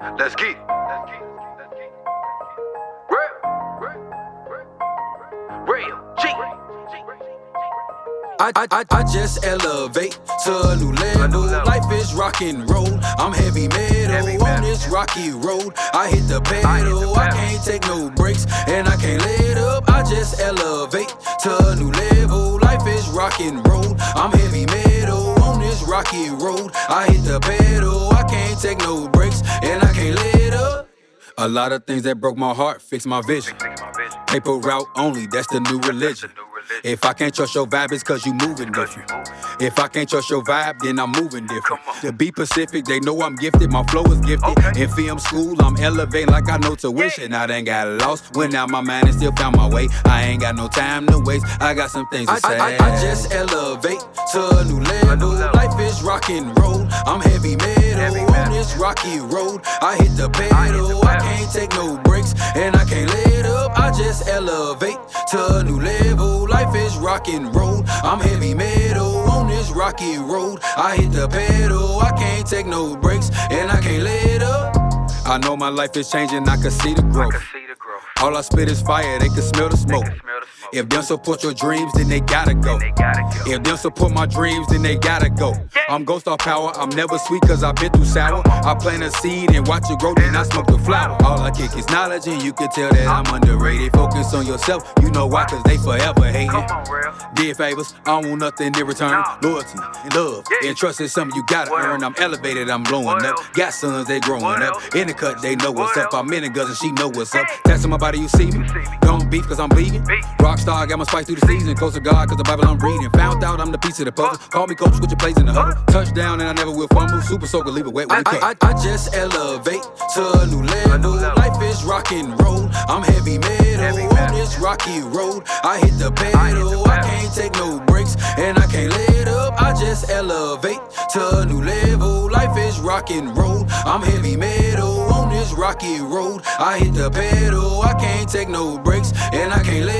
Let's get. I, I, I, I just elevate to a new level. Life is rock and roll. I'm heavy metal, on this rocky road. I hit the pedal. I hit the I, pedal. can't take no breaks and I can't let up. I just elevate to a new level. Life is rock and roll. I'm heavy metal rocky road. I hit the pedal. I can't take no breaks and I can't let up. A lot of things that broke my heart. Fix my vision. Paper route only, that's the new religion. new religion. If I can't trust your vibe, it's cause you moving different. If I can't trust your vibe, then I'm moving different. To be Pacific, they know I'm gifted, my flow is gifted. Okay. In film school, I'm elevating like I know tuition. I done got lost, went out my mind and still found my way. I ain't got no time to waste, I got some things to I- say. I- I, just elevate to a new level. Life is rock and roll, I'm heavy metal, Heavy on this rocky road. I hit the pedal, I the I can't take no breaks, and I can't let up. I just elevate to a new level. Life is rock and roll. I'm heavy metal rocky road. I hit the pedal, I can't take no breaks, and I can't let up. I know my life is changing, I can see the can see the growth. All I spit is fire, they can smell the smoke. Can smell the smoke. If them support your dreams, then they gotta go. They gotta go. If them support my dreams, then they gotta go. I'm ghost star power, I'm never sweet cause I've been through sour. I plant a seed and watch it grow, then I smoke the flower. All I kick is knowledge, and you can tell that I'm underrated. Focus on yourself, you know why, cause they forever hating. Did favors, I don't want nothing in return. Loyalty, love, and trust is something you gotta earn. I'm elevated, I'm blowing up. Got sons, they growing up. In the cut, they know what's up. I'm in guns and she know what's up. Hey. Taxing my body, you see me. see me. Don't beef cause I'm bleeding. Beef. Rockstar, got my spice through the season. Close to God cause the Bible I'm reading. Found out I'm the piece of the puzzle. Call me coach, switch your plays in the huddle. Touchdown and I never will fumble. Super soaker, leave it wet when I- it I, I, I just elevate to a new level. level. Life is rock and roll. I'm heavy metal, Heavy on this rocky road. I hit the pedal. I hit the I can't take no breaks and I can't let up. I just elevate to a new level. Life is rock and roll. I'm heavy metal on this rocky road. I hit the pedal. I can't take no breaks and I can't let up.